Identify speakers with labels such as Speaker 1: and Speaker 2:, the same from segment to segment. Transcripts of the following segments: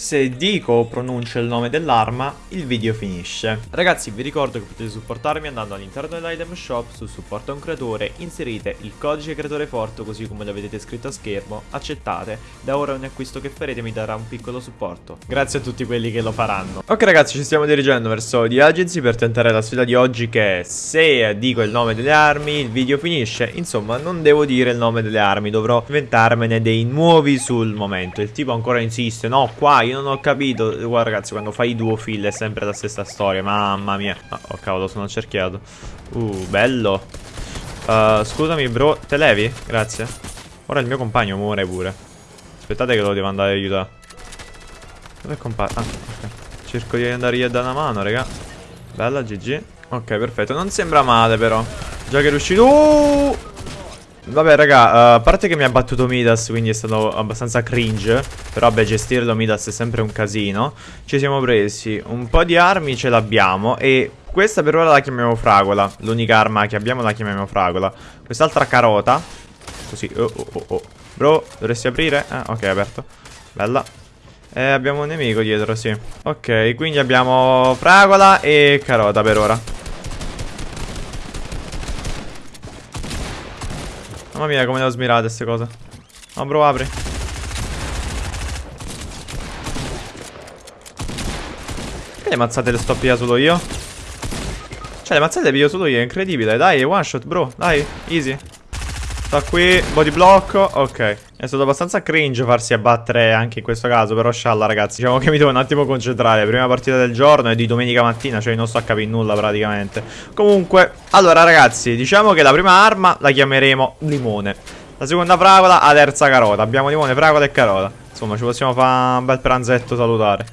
Speaker 1: Se dico o pronuncio il nome dell'arma, il video finisce. Ragazzi, vi ricordo che potete supportarmi andando all'interno dell'item shop su supporta un creatore, inserite il codice creatore forte così come lo vedete scritto a schermo, accettate, da ora ogni acquisto che farete mi darà un piccolo supporto. Grazie a tutti quelli che lo faranno. Ok ragazzi, ci stiamo dirigendo verso The Agency per tentare la sfida di oggi che è se dico il nome delle armi, il video finisce. Insomma, non devo dire il nome delle armi, dovrò inventarmene dei nuovi sul momento. Il tipo ancora insiste, no, qua io non ho capito. Guarda ragazzi, quando fai duo fill è sempre la stessa storia. Mamma mia. Oh cavolo, sono accerchiato. Uh, bello. Uh, scusami bro, te levi? Grazie. Ora il mio compagno muore pure. Aspettate che lo devo andare a aiutare. Dove è compagno? Ah, ok. Cerco di andare io a dare una mano, raga. Bella, GG. Ok, perfetto. Non sembra male però. Già che è riuscito... Uh! Vabbè raga, uh, a parte che mi ha battuto Midas Quindi è stato abbastanza cringe Però vabbè gestirlo Midas è sempre un casino. Ci siamo presi un po' di armi Ce l'abbiamo E questa per ora la chiamiamo fragola. L'unica arma che abbiamo la chiamiamo fragola. Quest'altra carota Così, oh oh oh oh. Bro, dovresti aprire? Eh, ok, aperto. Bella. E abbiamo un nemico dietro, sì. Ok, quindi abbiamo fragola e carota per ora Mamma mia come le ho smirate queste cose. No bro apri. Che le mazzate le sto a solo io? Cioè le mazzate le piglio solo io È incredibile. Dai one shot bro Dai easy Sta qui Body block Ok. È stato abbastanza cringe farsi abbattere anche in questo caso Però scialla ragazzi. Diciamo che mi devo un attimo concentrare. Prima partita del giorno e di domenica mattina Cioè non sto a capire nulla praticamente. Comunque Allora ragazzi Diciamo che la prima arma la chiameremo limone. La seconda fragola La terza carota. Abbiamo limone, fragola e carota. Insomma ci possiamo fare un bel pranzetto salutare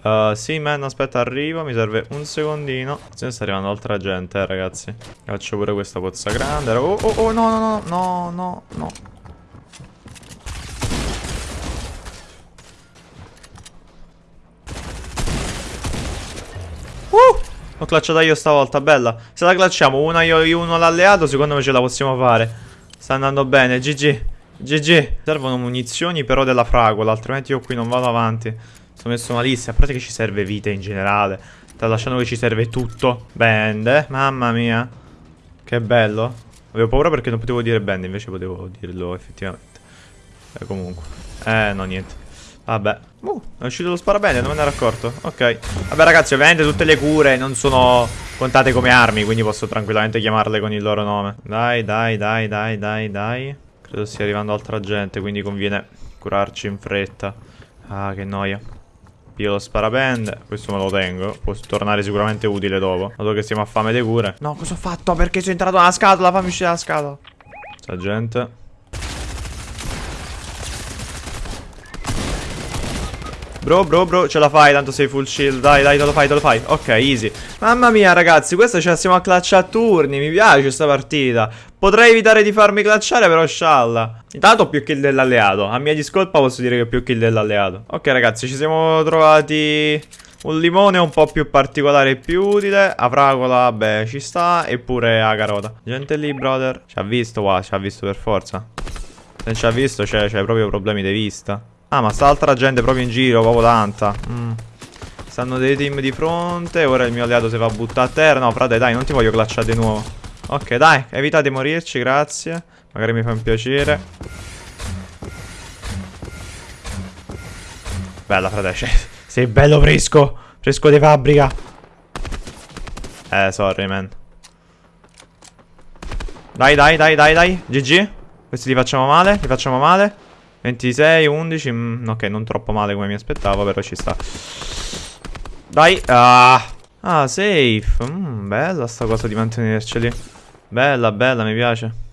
Speaker 1: Uh, sì, man, aspetta, arrivo. Mi serve un secondino. Se sta arrivando altra gente, eh, ragazzi. Faccio pure questa pozza grande. Oh, oh, oh, no, no, no, no, no, no. Uh! L'ho clutchata io stavolta, bella. Se la clutchiamo una io e uno l'alleato, secondo me ce la possiamo fare. Sta andando bene, GG. GG. Servono munizioni però della fragola, altrimenti io qui non vado avanti. Sono messo malissimo. A parte che ci serve vita in generale. Tralasciando che ci serve tutto. Band. Mamma mia. Che bello. Avevo paura perché non potevo dire band. Invece potevo dirlo effettivamente. E comunque. Eh, no, niente. Vabbè. Uh, è uscito lo sparabene, non me ne ero accorto. Ok. Vabbè, ragazzi, ovviamente tutte le cure non sono contate come armi. Quindi posso tranquillamente chiamarle con il loro nome. Dai, dai, dai, dai, dai, dai. Credo stia arrivando altra gente, quindi conviene curarci in fretta. Ah, che noia. Io lo sparapende Questo me lo tengo Può tornare sicuramente utile dopo. Dato che siamo a fame di cure. No cosa ho fatto? Perché sono entrato nella scatola? Fammi uscire dalla scatola. Sta gente Bro, bro, bro, ce la fai, tanto sei full shield Dai, dai, te lo fai, te lo fai. Ok, easy. Mamma mia, ragazzi, questa ce la stiamo a clutch turni. Mi piace questa partita. Potrei evitare di farmi clutchare, però scialla. Intanto più kill dell'alleato. A mia discolpa posso dire che più kill dell'alleato. Ok, ragazzi, ci siamo trovati... Un limone un po' più particolare e più utile. A fragola, vabbè, ci sta. Eppure a carota Gente lì, brother. Ci ha visto qua, ci ha visto per forza. Se non ci ha visto, c'è proprio problemi di vista Ah ma sta altra gente proprio in giro Proprio tanta. Mm. Stanno dei team di fronte Ora il mio alleato si va a buttare a terra. No frate dai non ti voglio clutchare di nuovo. Ok dai evitate di morirci grazie. Magari mi fa un piacere. Bella frate cioè, Sei bello fresco. Fresco di fabbrica. Eh sorry man. Dai dai dai dai dai. GG Questi li facciamo male Li facciamo male 26, 11 mm, Ok, non troppo male come mi aspettavo Però ci sta. Dai Ah, ah safe. Mm, Bella sta cosa di mantenerceli. Bella, bella, mi piace.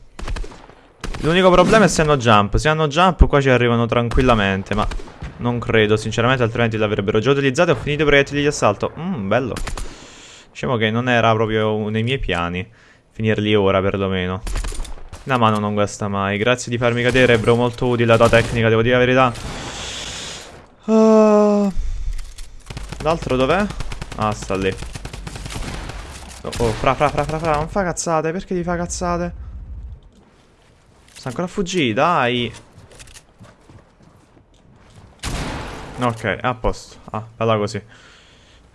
Speaker 1: L'unico problema è se hanno jump. Se hanno jump qua ci arrivano tranquillamente Ma non credo sinceramente Altrimenti l'avrebbero già utilizzato ho finito i proiettili di assalto. Mmm, bello. Diciamo che non era proprio nei miei piani Finirli ora perlomeno la mano non guasta mai. Grazie di farmi cadere, bro. Molto utile la tua tecnica, devo dire la verità. Uh... L'altro dov'è? Ah, sta lì. Oh, oh, fra, fra, fra, fra, fra. Non fa cazzate. Perché ti fa cazzate? Sta ancora a fuggire, dai. Ok, a posto. Ah, bella così.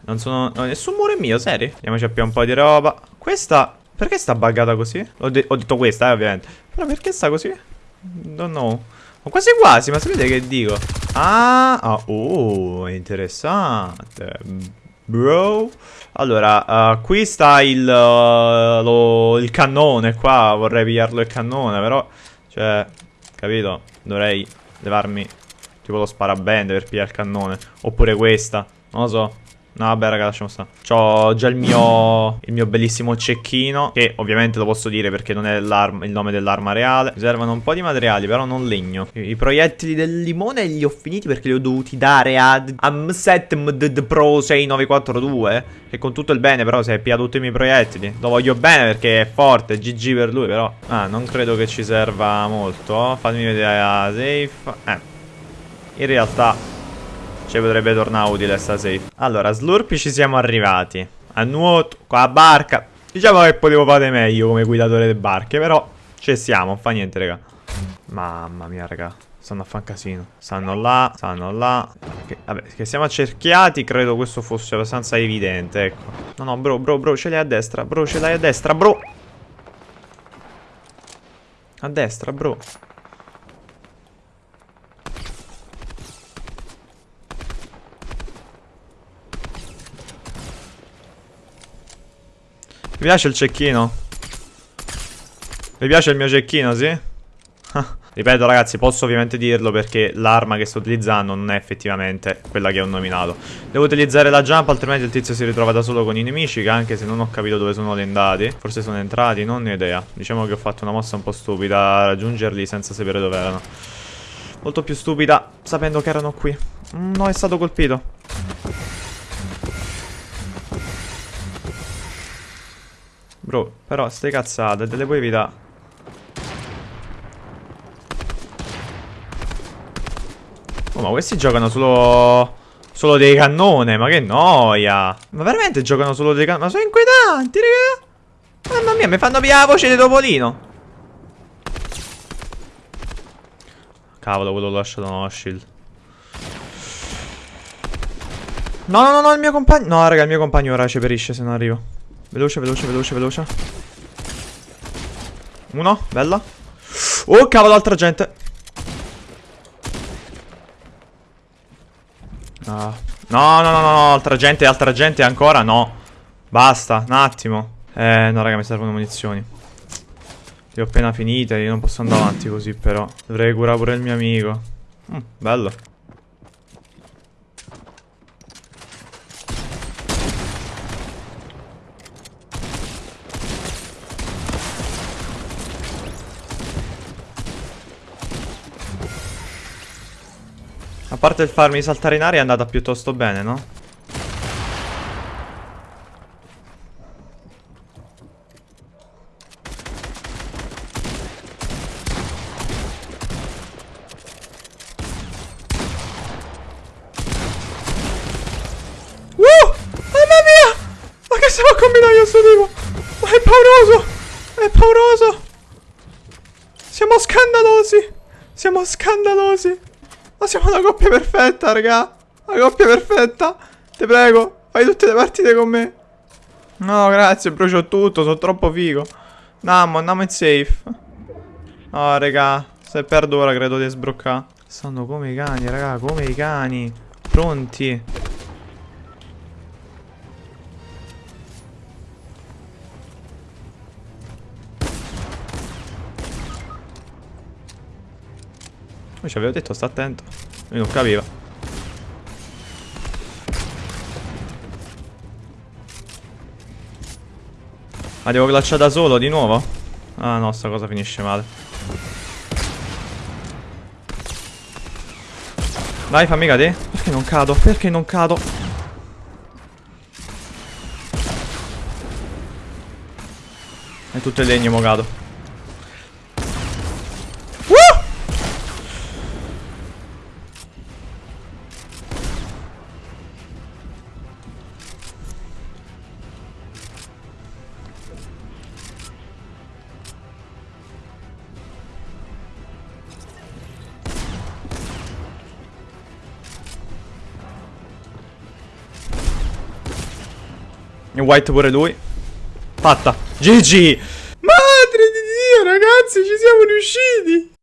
Speaker 1: Non sono... No, nessun muro è mio, seri? Andiamoci a più un po' di roba. Questa... Perché sta buggata così? Ho, de ho detto questa, eh, ovviamente. Però perché sta così? Don't know. Ma quasi quasi, ma sapete che dico? Ah, ah oh, interessante. Bro. Allora, uh, qui sta il, uh, lo, il cannone qua. Vorrei pigliarlo il cannone, però... Cioè, capito? Dovrei levarmi tipo lo sparabende per pigliare il cannone. Oppure questa. Non lo so. No vabbè raga lasciamo stare. C'ho già il mio Il mio bellissimo cecchino Che ovviamente lo posso dire perché non è il nome dell'arma reale. Mi servono un po' di materiali però non legno. I, proiettili del limone li ho finiti perché li ho dovuti dare ad Amset MD Pro 6942 Che con tutto il bene però si è piato tutti i miei proiettili. Lo voglio bene perché è forte GG per lui però. Ah non credo che ci serva molto. Fatemi vedere la safe. Eh. In realtà ci potrebbe tornare utile sta safe. Allora, slurpi ci siamo arrivati. A nuoto, la barca. Diciamo che potevo fare meglio come guidatore delle barche, però ci siamo, non fa niente, raga. Mamma mia, raga. Stanno a fare un casino. Stanno là, stanno là. Che, vabbè, che siamo accerchiati, credo questo fosse abbastanza evidente, ecco. No, no, bro, bro, bro, ce l'hai a destra. Bro, ce l'hai a destra, bro. A destra, bro. Mi piace il cecchino? Mi piace il mio cecchino, sì? Ripeto ragazzi, posso ovviamente dirlo perché l'arma che sto utilizzando non è effettivamente quella che ho nominato. Devo utilizzare la jump, altrimenti il tizio si ritrova da solo con i nemici, che anche se non ho capito dove sono andati. Forse sono entrati, non ne ho idea. Diciamo che ho fatto una mossa un po' stupida a raggiungerli senza sapere dove erano. Molto più stupida sapendo che erano qui. Mm, no, è stato colpito. Bro, però ste cazzate, delle puoi evitare. Oh, ma questi giocano solo... Solo dei cannone, ma che noia. Ma veramente giocano solo dei cannone? Ma sono inquietanti, raga. Mamma mia, mi fanno pigliare la voce di Topolino. Cavolo, quello l'ho lasciato uno shield. No, no, no, no, il mio compagno... No, raga, il mio compagno ora ci perisce se non arrivo. Veloce, veloce, veloce, veloce. Uno, bella. Oh, cavolo, altra gente. No, no, no, no, no, altra gente, altra gente ancora, no. Basta, un attimo. Eh, no, raga, mi servono munizioni. Le ho appena finite, io non posso andare avanti così, però. Dovrei curare pure il mio amico. Mm, bello. A parte il farmi saltare in aria è andata piuttosto bene, no? Uh! Mamma mia! Ma che stiamo a combinare io sto tipo? Ma è pauroso! È pauroso! Siamo scandalosi! Siamo scandalosi! Ma siamo una coppia perfetta, raga. Una coppia perfetta. Ti prego, fai tutte le partite con me. No, grazie, brucio tutto, sono troppo figo. Andiamo, andiamo in safe. No, raga, se perdo ora credo di sbroccare. Stanno come i cani, raga, come i cani. Pronti. Come ci avevo detto, sta attento. Lui non capiva. Ma devo glacciare da solo di nuovo? Ah no, sta cosa finisce male. Dai, fammi cadere. Perché non cado? Perché non cado? È tutto il legno, mo cado. E white pure lui. Fatta. GG. Madre di Dio, ragazzi, ci siamo riusciti.